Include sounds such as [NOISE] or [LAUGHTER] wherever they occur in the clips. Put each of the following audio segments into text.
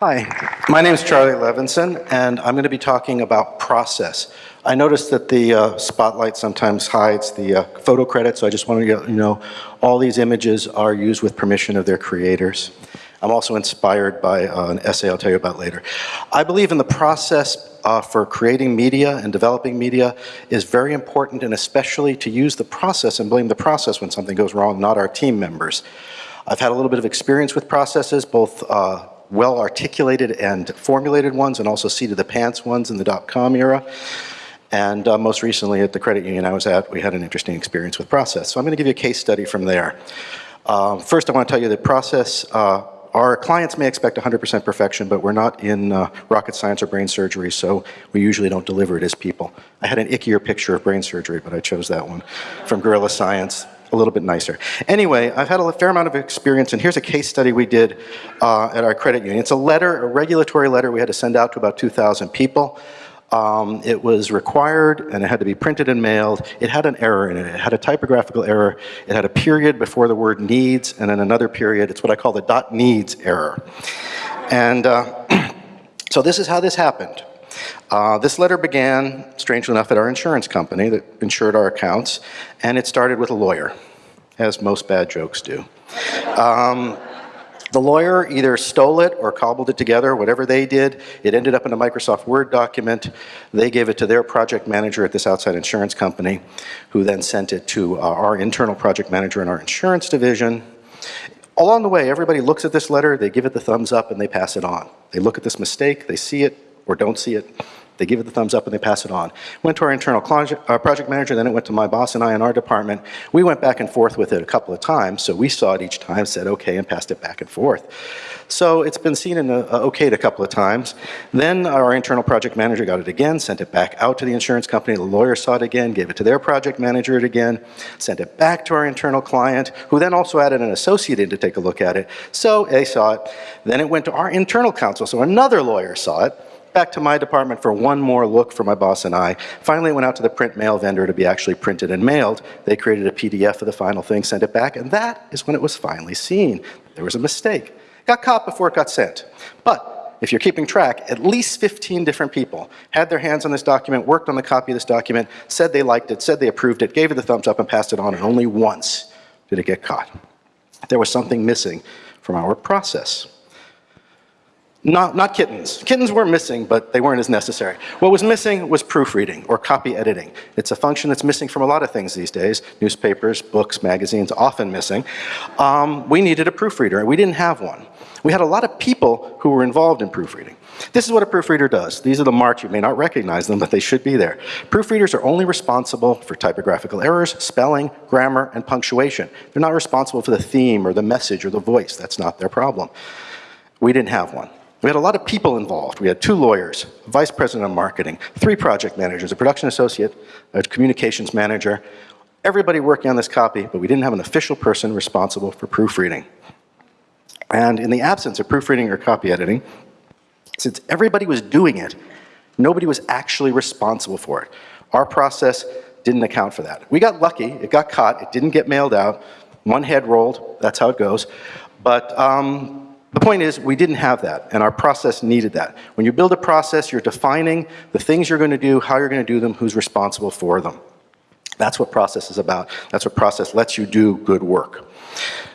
Hi, my name is Charlie Levinson, and I'm going to be talking about process. I noticed that the uh, spotlight sometimes hides the uh, photo credit, so I just wanted to you know all these images are used with permission of their creators. I'm also inspired by uh, an essay I'll tell you about later. I believe in the process uh, for creating media and developing media is very important and especially to use the process and blame the process when something goes wrong, not our team members. I've had a little bit of experience with processes, both uh, well articulated and formulated ones and also seat of the pants ones in the dot-com era. And uh, most recently at the credit union I was at, we had an interesting experience with process. So I'm gonna give you a case study from there. Um, first I wanna tell you that process, uh, our clients may expect 100% perfection, but we're not in uh, rocket science or brain surgery, so we usually don't deliver it as people. I had an ickier picture of brain surgery, but I chose that one from Guerrilla Science a little bit nicer. Anyway, I've had a fair amount of experience, and here's a case study we did uh, at our credit union. It's a letter, a regulatory letter we had to send out to about 2,000 people. Um, it was required and it had to be printed and mailed. It had an error in it. It had a typographical error. It had a period before the word needs and then another period. It's what I call the dot needs error. And uh, [CLEARS THROAT] so this is how this happened. Uh, this letter began, strangely enough, at our insurance company that insured our accounts, and it started with a lawyer, as most bad jokes do. Um, the lawyer either stole it or cobbled it together, whatever they did. It ended up in a Microsoft Word document. They gave it to their project manager at this outside insurance company, who then sent it to uh, our internal project manager in our insurance division. Along the way, everybody looks at this letter, they give it the thumbs up, and they pass it on. They look at this mistake, they see it, or don't see it, they give it the thumbs up and they pass it on. Went to our internal uh, project manager, then it went to my boss and I in our department. We went back and forth with it a couple of times, so we saw it each time, said okay, and passed it back and forth. So it's been seen and uh, okayed a couple of times. Then our internal project manager got it again, sent it back out to the insurance company. The lawyer saw it again, gave it to their project manager it again, sent it back to our internal client, who then also added an associate in to take a look at it. So they saw it. Then it went to our internal counsel, so another lawyer saw it back to my department for one more look for my boss and I. Finally went out to the print mail vendor to be actually printed and mailed. They created a PDF of the final thing, sent it back, and that is when it was finally seen. There was a mistake. Got caught before it got sent. But if you're keeping track, at least 15 different people had their hands on this document, worked on the copy of this document, said they liked it, said they approved it, gave it the thumbs up and passed it on, and only once did it get caught. There was something missing from our process. Not, not kittens. Kittens were missing, but they weren't as necessary. What was missing was proofreading or copy editing. It's a function that's missing from a lot of things these days. Newspapers, books, magazines, often missing. Um, we needed a proofreader, and we didn't have one. We had a lot of people who were involved in proofreading. This is what a proofreader does. These are the marks. You may not recognize them, but they should be there. Proofreaders are only responsible for typographical errors, spelling, grammar, and punctuation. They're not responsible for the theme or the message or the voice. That's not their problem. We didn't have one. We had a lot of people involved. We had two lawyers, a vice president of marketing, three project managers, a production associate, a communications manager, everybody working on this copy, but we didn't have an official person responsible for proofreading. And in the absence of proofreading or copy editing, since everybody was doing it, nobody was actually responsible for it. Our process didn't account for that. We got lucky, it got caught, it didn't get mailed out, one head rolled, that's how it goes. But um, the point is, we didn't have that, and our process needed that. When you build a process, you're defining the things you're going to do, how you're going to do them, who's responsible for them. That's what process is about. That's what process lets you do good work.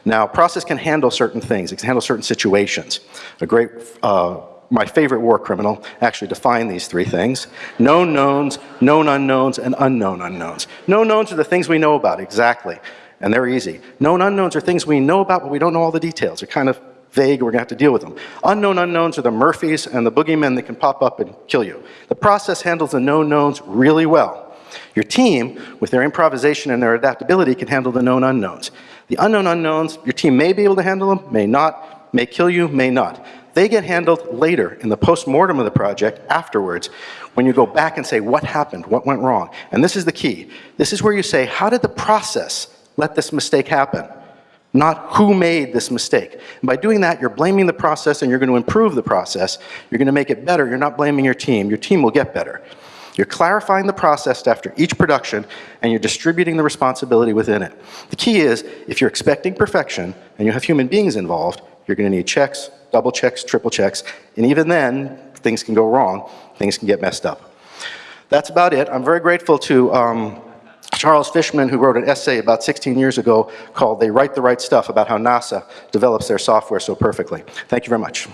Now, process can handle certain things. It can handle certain situations. A great, uh, my favorite war criminal actually defined these three things. Known knowns, known unknowns, and unknown unknowns. Known knowns are the things we know about, exactly. And they're easy. Known unknowns are things we know about, but we don't know all the details. They're kind of vague, we're gonna have to deal with them. Unknown unknowns are the Murphys and the boogeymen that can pop up and kill you. The process handles the known knowns really well. Your team, with their improvisation and their adaptability, can handle the known unknowns. The unknown unknowns, your team may be able to handle them, may not, may kill you, may not. They get handled later in the post-mortem of the project afterwards when you go back and say, what happened, what went wrong? And this is the key. This is where you say, how did the process let this mistake happen? Not who made this mistake. And by doing that, you're blaming the process and you're going to improve the process. You're going to make it better. You're not blaming your team. Your team will get better. You're clarifying the process after each production and you're distributing the responsibility within it. The key is, if you're expecting perfection and you have human beings involved, You're going to need checks, double checks, triple checks, and even then, things can go wrong, things can get messed up. That's about it. I'm very grateful to um, Charles Fishman, who wrote an essay about 16 years ago called They Write the Right Stuff about how NASA develops their software so perfectly. Thank you very much.